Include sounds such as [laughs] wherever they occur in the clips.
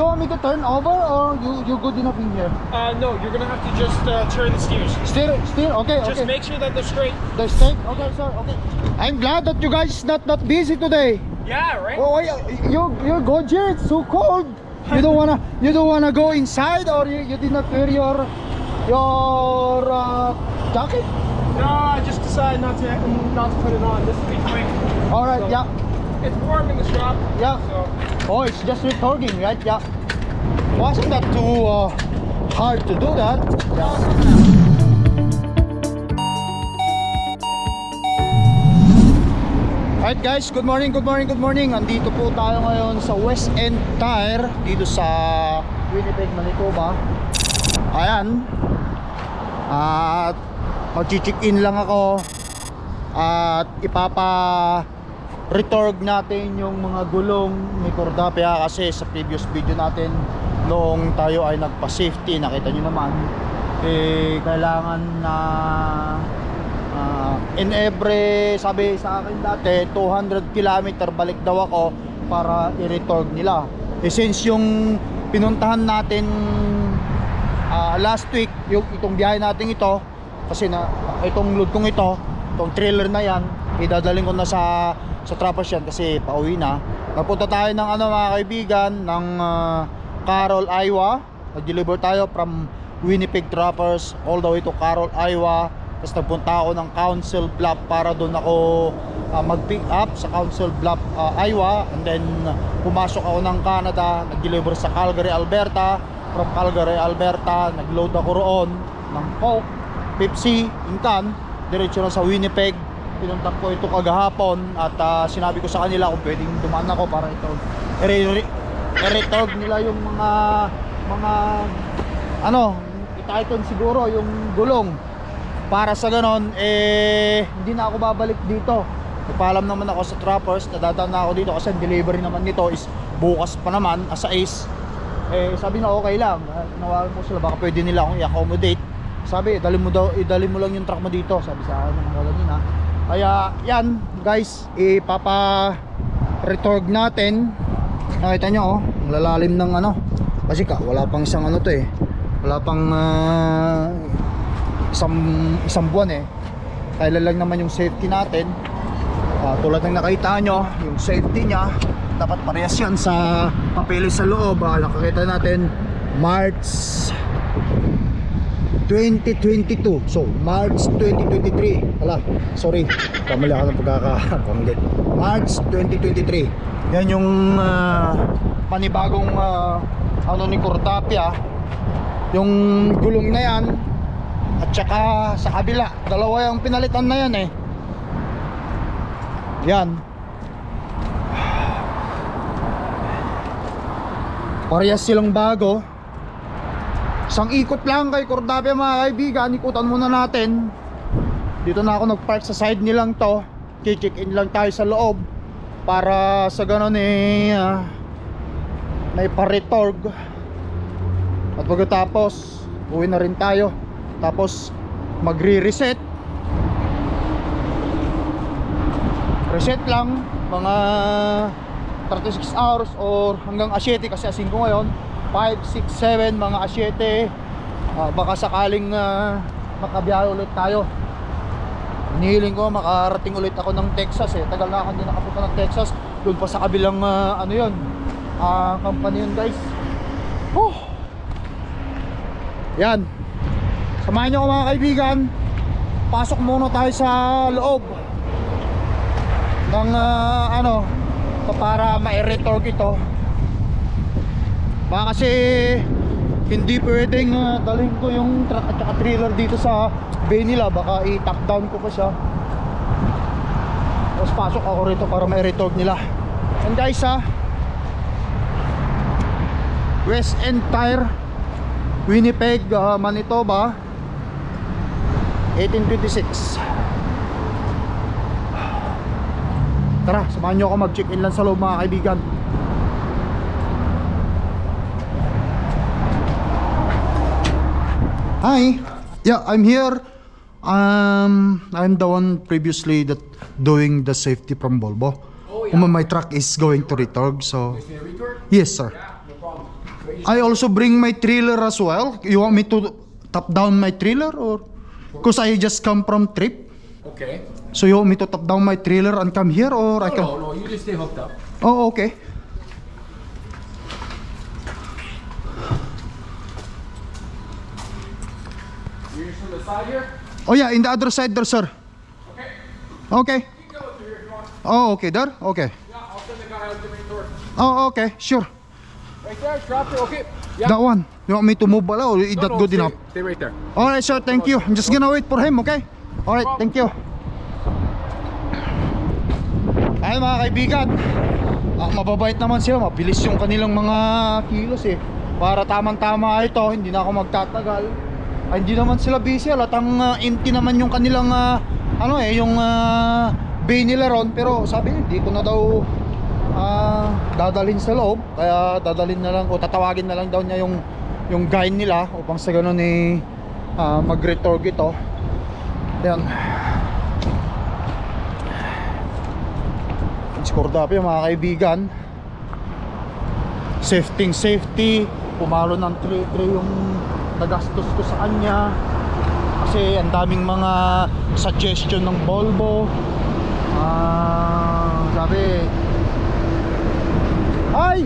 you want me to turn over or you you good enough in here? Uh, no, you're gonna have to just uh, turn the steers. Steer, steer. Okay, Just okay. make sure that they're straight. the stake. Okay, sir. Okay. I'm glad that you guys not not busy today. Yeah, right? Oh, you you're good here. It's so cold. You don't wanna you don't wanna go inside or you, you did not wear your your uh, jacket. No, I just decided not to not to put it on. This will be quick. All right. So- Yeah. It's warm in the shop. Yeah. So Oh, it's just retorting, right? Yeah. Wasn't that too uh, hard to do that? Yeah. Alright guys, good morning, good morning, good morning. Andito po tayo ngayon sa West End Tire dito sa Winnipeg, Manitoba. Ayan. At mag-check in lang ako at ipapa retorg natin yung mga gulong ni Cordapia kasi sa previous video natin noong tayo ay nagpa-safety nakita nyo naman eh kailangan na ah, in every sabi sa akin dati 200 km balik daw ako para i-retorg nila. Eh since yung pinuntahan natin ah, last week yung itong biyahe natin ito kasi na itong load kong ito itong trailer na yan idadaling ko na sa sa trappers yan kasi pauwi na. Nagpunta tayo ng ano mga kaibigan ng ah, Carroll, Iowa. Nag-deliver tayo from Winnipeg Trappers all the way to Carroll, Iowa. Tapos nagpunta ako ng Council Bluff para doon ako ah, mag-pick up sa Council Bluff, ah, Iowa. And then pumasok ako ng Canada. Nag-deliver sa Calgary, Alberta. From Calgary, Alberta nag-load ako roon ng Coke, Pepsi, Incan diretso na sa Winnipeg pinuntak ko ito kagahapon at ah, sinabi ko sa kanila kung pwedeng dumaan ako para ito i-retorg nila yung mga mga ano ititon siguro yung gulong. Para sa ganon eh hindi na ako babalik dito. Nagpaalam naman ako sa trappers nadadaan na ako dito kasi delivery naman nito is bukas pa naman as a ace. Eh sabi na okay lang. Ah, tinawagan ko sila baka pwede nila akong i-accommodate. Sabi dali mo daw idali mo lang yung truck mo dito. Sabi sa akin ng mga ganina kaya yan guys ipapa retorg natin. Nakita nyo oh lalalim ng ano. Kasi ka wala pang isang ano to eh. Wala pang ah, isang isang buwan eh. Kailan lang naman yung safety natin. Ah, tulad ng nakita nyo yung safety niya dapat parehas yan sa papeles sa loob. Ah, nakakita natin March 2022 so March 2023 wala sorry. Kamali ako ng pagkakabanggit [laughs] March 2023 yan yung ah, panibagong ah, ano ni Cortapia. Yung gulong na yan at saka sa kabila dalawa yung pinalitan na yan eh. Yan. Parehas silang bago isang ikot lang kay Cordapia mga kaibigan. Ikutan muna natin. Dito na ako nagpark sa side nilang to. Check in lang tayo sa loob. Para sa ganon eh uh, naiparetorg at pagkatapos uwi na rin tayo. Tapos magre-reset. Reset lang mga 36 hours or hanggang asyete kasi asin ko ngayon 5, 6, 7 mga asyete. Ah, baka sakaling uh, makabiyahe ulit tayo. Hinihiling ko makarating ulit ako ng Texas eh. Tagal na ako hindi nakapunta ng Texas. Doon pa sa kabilang ah, ano yun ah, company yun guys. Whew. yan. Samahan nyo ako mga kaibigan. Pasok muna tayo sa loob ng ah, ano para ma-retorg ito. Baka kasi hindi pwedeng uh, dalhin ko yung truck at saka trailer dito sa bay nila. Baka i-top down ko pa siya. Tapos pasok ako rito para ma-retorg nila. And guys ha West End Tire Winnipeg, ah, Manitoba 1826 Tara, samahan nyo ako mag-check-in lang sa loob mga kaibigan Hi, yeah, I'm here um, I'm the one previously that doing the safety from Volvo Oh, yeah. Um, My truck is going to retorg, so? Yes, sir Yeah, no problem. I also bring my trailer as well. You want me to top down my trailer or? Cause I just come from trip. Okay. So you want me to top down my trailer and come here or I can? no, no, you just stay hooked up. Oh, okay. You're just from the side here? Oh yeah, in the other side there, sir. Okay. Okay. You can through here if you want. Oh, okay, there. Okay. Yeah, I'll send the guy out the main door. Oh, okay, sure. Right there, drop it, okay? Yeah. That one. You want me to move pala or is No, that no, good stay, enough? Stay right there. Alright, sir. Thank you. I'm just gonna wait for him, okay? Alright, thank you. Ay mga kaibigan, ah, mababait naman sila, mabilis yung kanilang mga kilos eh. Para tamang-tama ito, hindi na ako magtatagal. Ay, hindi naman sila busy, alatang uh, empty naman yung kanilang ah, ano eh, yung uh, bay nila ron. Pero sabi hindi ko na daw ah, dadalhin sa loob. Kaya dadalhin na lang o tatawagin na lang daw niya yung yung guy nila upang sa ganun eh ah, mag-retorg ito. Yan. Skordapio mga kaibigan Safety safety Pumalo ng 3-3 yung nagastos ko sa kanya Kasi ang daming mga suggestion ng Volvo Ah, sabi Hi!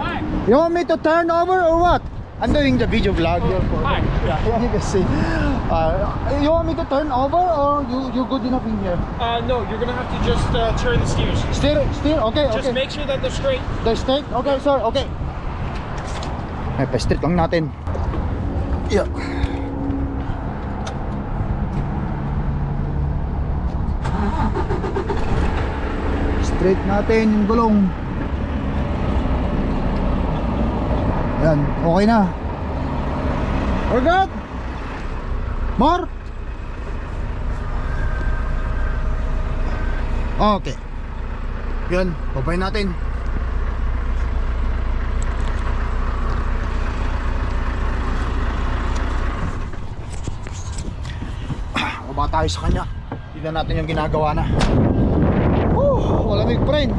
Hi. You want me to turn over or what? I'm doing the video vlog Hi. Yeah, you can see uh, You want me to turn over or you, you good enough in here? Uh, no, you're gonna have to just uh, turn the steers. Steer, steer, okay, Just okay make sure that they're straight. The straight? Okay, sir. Okay. Ay, pa-straight lang natin. Yeah. Straight natin yung gulong. Yan, okay na. We're good. More? Okay. Yan, babay natin. Baba tayo sa kanya. Tignan natin yung ginagawa na. Woo, malamig pa rin.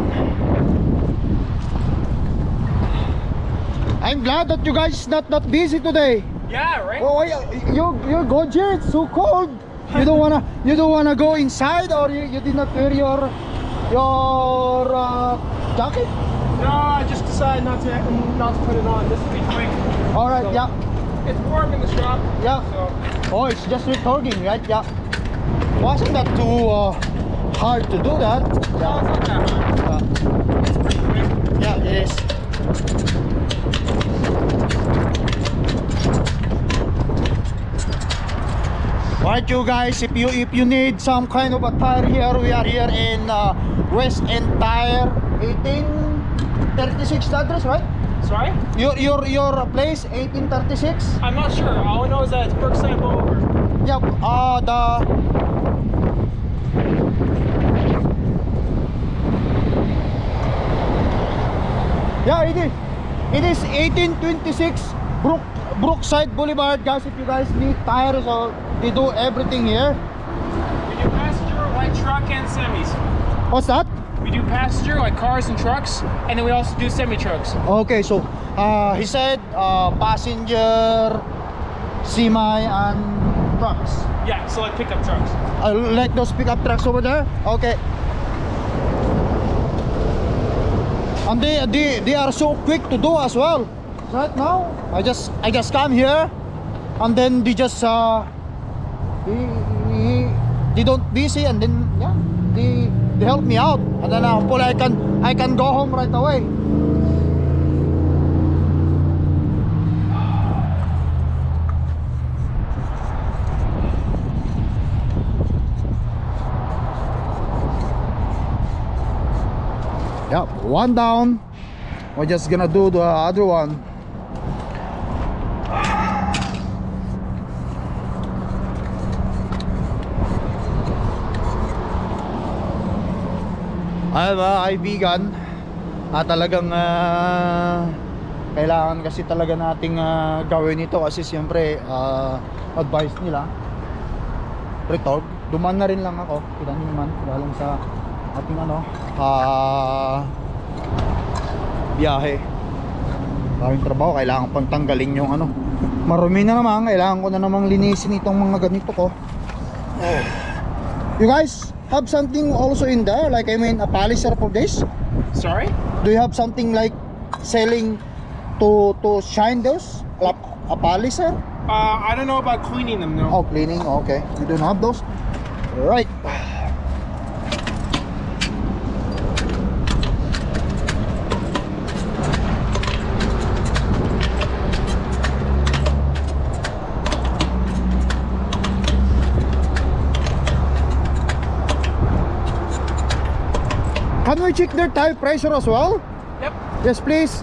I'm glad that you guys not not busy today. Yeah, right? Oh, you you're good here. It's so cold. You don't wanna you don't wanna go inside or you, you did not wear your your uh, jacket. No, I just decided not to not to put it on. This will be quick. All right, So- yeah, It's warm in the shop. yeah. So Oh, it's just retorting, right? Yeah. Wasn't that too uh, hard to do that? no, it's not that hard. Yeah, Alright you guys, if you if you need some kind of a tire here, we are here in uh, West End Tire 1836 address, right? Sorry? Your your your place 1836? I'm not sure. All I know is that it's Brookside Boulevard. Yep, uh the Yeah, it is. It is 1826 Brook Brookside Boulevard, guys. If you guys need tires or they do everything here. We do passenger, light truck, and semis. What's that? We do passenger, like cars and trucks, and then we also do semi trucks. Okay, so uh, he said uh, passenger, semi, and trucks. Yeah, so like pickup trucks. I like those pickup trucks over there. Okay. And they, they they are so quick to do as well. Right now, I just I just come here, and then they just uh, they, they, don't busy, and then yeah, they they help me out, and then uh, hopefully I can I can go home right away. Yeah, one down. We're just gonna do the other one. Ay mga kaibigan ah, talagang ah, kailangan kasi talaga nating ah, gawin ito kasi siyempre ah, advice nila retorg duman na rin lang ako kita naman galing sa ating ano ah biyahe Maraming trabaho, kailangan pang tanggalin yung ano. Marumi na naman, kailangan ko na namang linisin itong mga ganito ko. You guys have something also in there, like I mean a polisher for this? Sorry? Do you have something like selling to to shine those? Like a polisher? Uh, I don't know about cleaning them, no. Oh, cleaning. Okay, you don't have those. Right. We check their tire pressure as well? Yep. Yes, please.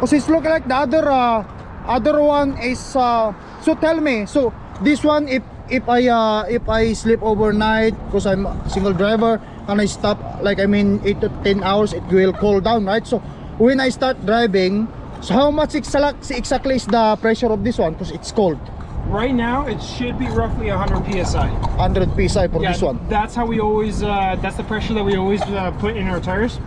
Because it's look like the other uh, other one is uh, so tell me. So this one if if I uh, if I sleep overnight because I'm a single driver and I stop like I mean 8 to 10 hours it will cool down, right? So when I start driving, so how much exactly is the pressure of this one because it's cold. Right now, it should be roughly 100 psi. 100 psi for Yeah, this one. That's how we always, uh, that's the pressure that we always uh, put in our tires.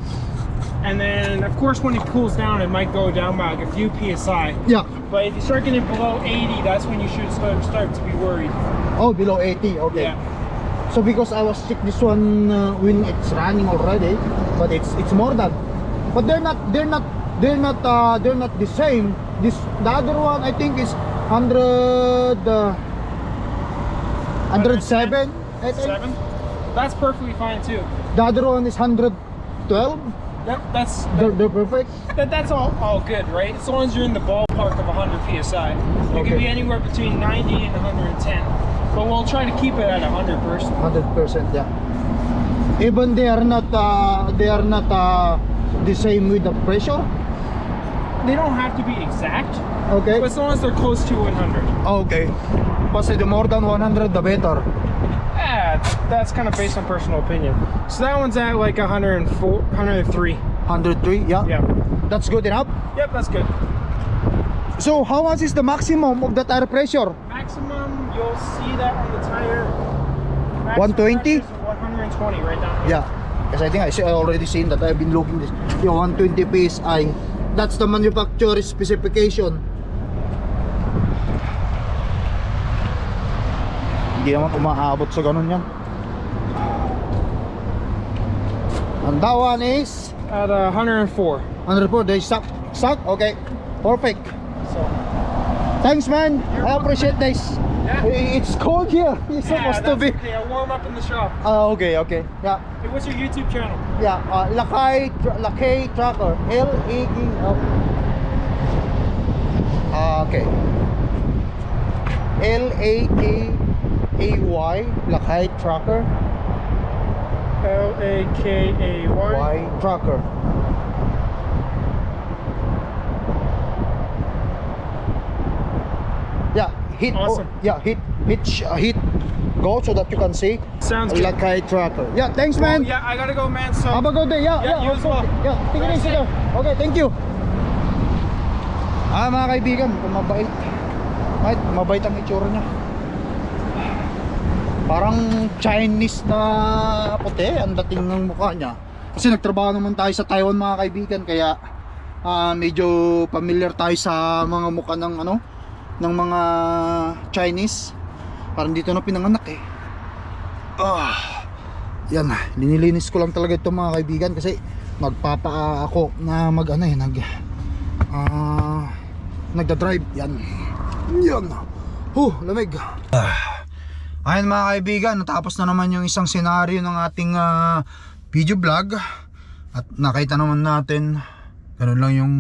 And then, of course, when it cools down, it might go down by like a few psi. Yeah. But if you start getting below 80, that's when you should start, start to be worried. Oh, below 80. Okay. Yeah. So because I was check this one uh, when it's running already, but it's it's more than. But they're not they're not they're not uh, they're not the same. This the other one I think is 100 uh, 107. I think. Seven? That's perfectly fine too. The other one is 112. That, that's They're, they're perfect. that, that's all, all good, right? As long as you're in the ballpark of 100 psi. It Okay. can be anywhere between 90 and 110. But we'll try to keep it at 100 percent. 100% yeah. Even they are not uh, they are not uh, the same with the pressure. They don't have to be exact, Okay. but as long as they're close to 100. Okay. Kasi the more than 100 the better. Yeah, that's kind of based on personal opinion. So that one's at like 104, 103. 103, yeah. Yeah. That's good enough. Yep, that's good. So how much is the maximum of the tire pressure? Maximum, you'll see that on the tire. 120? 120 right down here. Yeah. Because I think I see- I already seen that. I've been looking this. Yung 120 PSI. That's the manufacturer specification. Hindi naman umaabot sa ganun yan. And that one is At uh, 104. 104. They suck. Suck? Okay. Perfect. So, Thanks man. I appreciate this. Yeah. I- It's cold here. [laughs] It's yeah, supposed to be. okay. I'll warm up in the shop. Ah, okay, okay. Yeah. Hey, what's your YouTube channel? Yeah, uh, Lakay, Tr- Lakay Tracker. L-A-K. Oh. Ah, okay. L-A-K-A-Y. Lakay Tracker. L A K A Y. Y Tracker. L A K A Y Tracker Yeah, hit. oh, yeah, hit, hit, uh, hit. Go so that you can see. Sounds good. Lakay Tracker. Yeah, thanks, man. Oh, yeah, I gotta go, man. So, Have a good day. Yeah, Yeah, yeah. you as well. Yeah, take it easy. Okay, thank you. Ah, mga kaibigan, mabait. Ay, mabait ang itsura niya. Parang Chinese na puti ang dating ng mukha niya. Kasi nagtrabaho naman tayo sa Taiwan mga kaibigan kaya ah, medyo familiar tayo sa mga mukha ng ano ng mga Chinese. Parang dito na pinanganak eh. Ah. Yan, linilinis ko lang talaga ito mga kaibigan kasi magpapa ako na mag ano eh, nag ah nagda-drive yan. Yan. Huh, lamig. Ah. Ayun mga kaibigan, natapos na naman yung isang senaryo ng ating ah, video vlog. At nakita naman natin ganun lang yung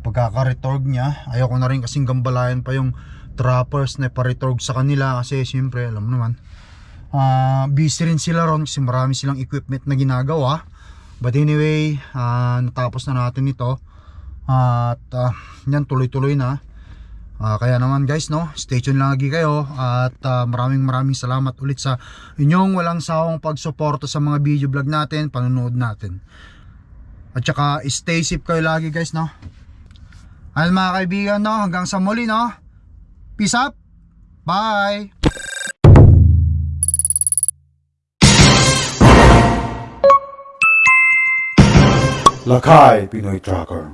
pagkaka-retorg niya. Ayoko na rin kasing gambalayan pa yung trappers na pa-retorg sa kanila kasi siyempre alam naman Ah, busy rin sila ron kasi marami silang equipment na ginagawa. But anyway ah, natapos na natin ito. At ah, yan tuloy-tuloy na Ah, kaya naman guys no? Stay tuned lang lagi kayo at ah, maraming maraming salamat ulit sa inyong walang sawang pagsuporta sa mga video vlog natin panonood natin. At saka stay safe kayo lagi guys no? Ayun mga kaibigan no? Hanggang sa muli no? Peace up bye! Lakai Pinoy Tracker.